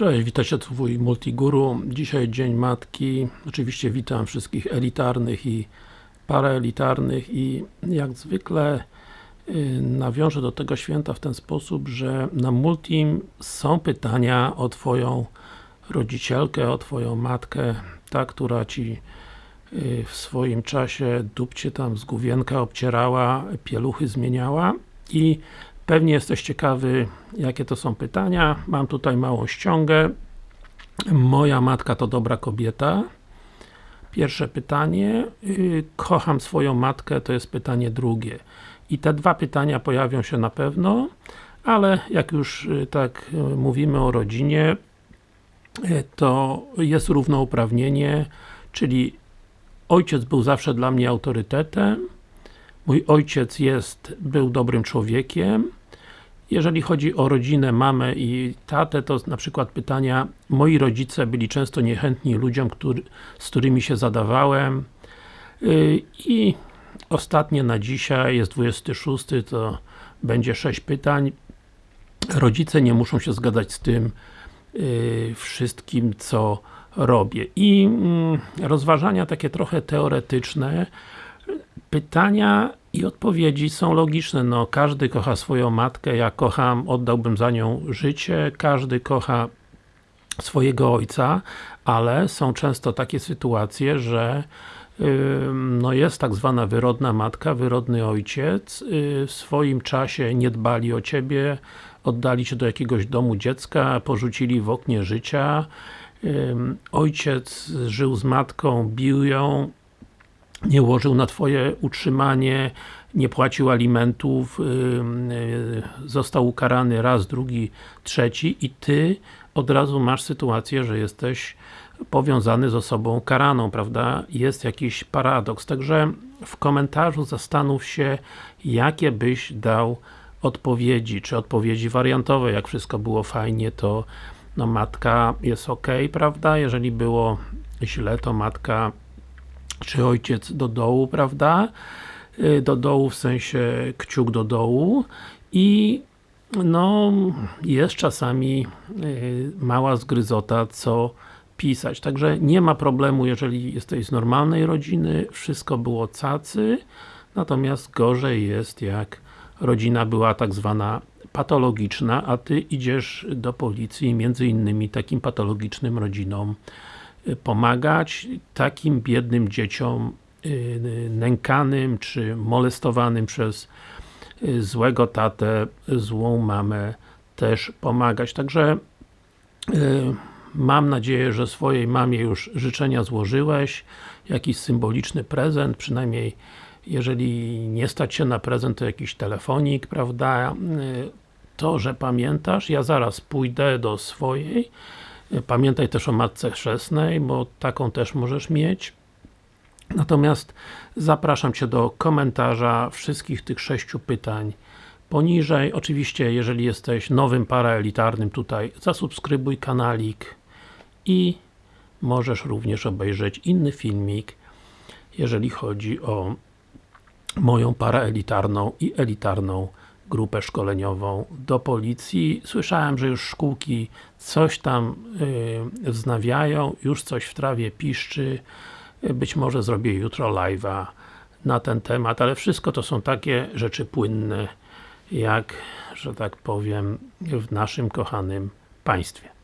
Cześć, witajcie twój Multiguru. Dzisiaj Dzień Matki. Oczywiście witam wszystkich elitarnych i paraelitarnych i jak zwykle yy, nawiążę do tego święta w ten sposób, że na Multim są pytania o Twoją rodzicielkę, o Twoją matkę, ta, która Ci yy, w swoim czasie dupcie tam z główienka obcierała, pieluchy zmieniała i Pewnie jesteś ciekawy, jakie to są pytania. Mam tutaj małą ściągę. Moja matka to dobra kobieta. Pierwsze pytanie. Y, kocham swoją matkę, to jest pytanie drugie. I te dwa pytania pojawią się na pewno, ale jak już y, tak y, mówimy o rodzinie, to jest równouprawnienie, czyli ojciec był zawsze dla mnie autorytetem, mój ojciec jest, był dobrym człowiekiem, jeżeli chodzi o rodzinę, mamę i tatę, to na przykład pytania moi rodzice byli często niechętni ludziom, który, z którymi się zadawałem yy, i ostatnie na dzisiaj, jest 26, to będzie 6 pytań. Rodzice nie muszą się zgadzać z tym yy, wszystkim, co robię. I yy, rozważania takie trochę teoretyczne, pytania i odpowiedzi są logiczne, no każdy kocha swoją matkę, ja kocham, oddałbym za nią życie, każdy kocha swojego ojca, ale są często takie sytuacje, że no jest tak zwana wyrodna matka, wyrodny ojciec, y, w swoim czasie nie dbali o Ciebie, oddali Cię do jakiegoś domu dziecka, porzucili w oknie życia, ojciec żył z matką, bił ją, nie łożył na Twoje utrzymanie, nie płacił alimentów, yy, został ukarany raz, drugi, trzeci i Ty od razu masz sytuację, że jesteś powiązany z osobą karaną, prawda? Jest jakiś paradoks, także w komentarzu zastanów się, jakie byś dał odpowiedzi, czy odpowiedzi wariantowe, jak wszystko było fajnie, to no matka jest ok, prawda? Jeżeli było źle, to matka czy ojciec do dołu, prawda? Y, do dołu w sensie kciuk do dołu i no, jest czasami y, mała zgryzota, co pisać. Także nie ma problemu, jeżeli jesteś z normalnej rodziny, wszystko było cacy, natomiast gorzej jest, jak rodzina była tak zwana patologiczna, a Ty idziesz do policji między innymi takim patologicznym rodzinom pomagać takim biednym dzieciom y, nękanym, czy molestowanym przez y, złego tatę, złą mamę też pomagać. Także y, mam nadzieję, że swojej mamie już życzenia złożyłeś, jakiś symboliczny prezent, przynajmniej jeżeli nie stać się na prezent, to jakiś telefonik, prawda? To, że pamiętasz, ja zaraz pójdę do swojej Pamiętaj też o matce chrzestnej, bo taką też możesz mieć. Natomiast zapraszam Cię do komentarza wszystkich tych sześciu pytań poniżej. Oczywiście, jeżeli jesteś nowym paraelitarnym tutaj, zasubskrybuj kanalik i możesz również obejrzeć inny filmik, jeżeli chodzi o moją paraelitarną i elitarną grupę szkoleniową do policji. Słyszałem, że już szkółki coś tam yy, wznawiają, już coś w trawie piszczy. Być może zrobię jutro live'a na ten temat, ale wszystko to są takie rzeczy płynne, jak, że tak powiem, w naszym kochanym państwie.